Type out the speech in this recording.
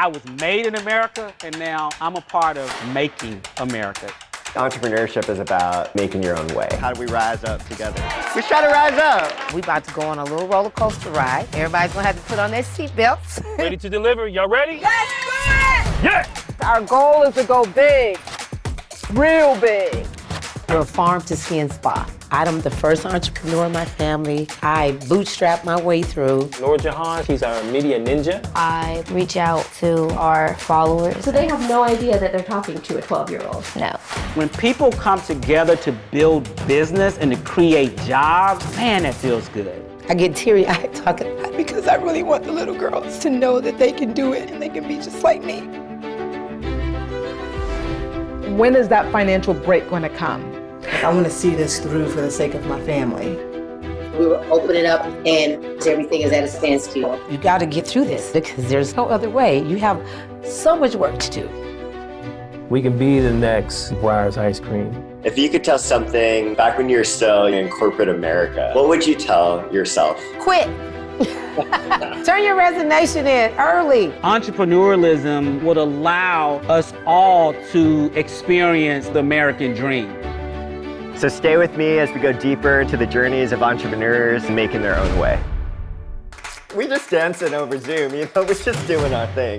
I was made in America, and now I'm a part of making America. Entrepreneurship is about making your own way. How do we rise up together? We try to rise up. We about to go on a little roller coaster ride. Everybody's gonna have to put on their seatbelts. Ready to deliver? Y'all ready? Let's do it! Yeah! Our goal is to go big, real big. We're a farm to skin spa. I'm the first entrepreneur in my family. I bootstrapped my way through. Nora Jahan, she's our media ninja. I reach out to our followers. So they have no idea that they're talking to a 12-year-old. No. When people come together to build business and to create jobs, man, that feels good. I get teary-eyed talking about it because I really want the little girls to know that they can do it and they can be just like me. When is that financial break going to come? I want to see this through for the sake of my family. We will open it up and everything is at a standstill. You got to get through this because there's no other way. You have so much work to do. We can be the next Breyers Ice Cream. If you could tell something back when you were still in corporate America, what would you tell yourself? Quit. Turn your resignation in early. Entrepreneurialism would allow us all to experience the American dream. So stay with me as we go deeper into the journeys of entrepreneurs making their own way. We just dancing over Zoom, you know, we're just doing our thing.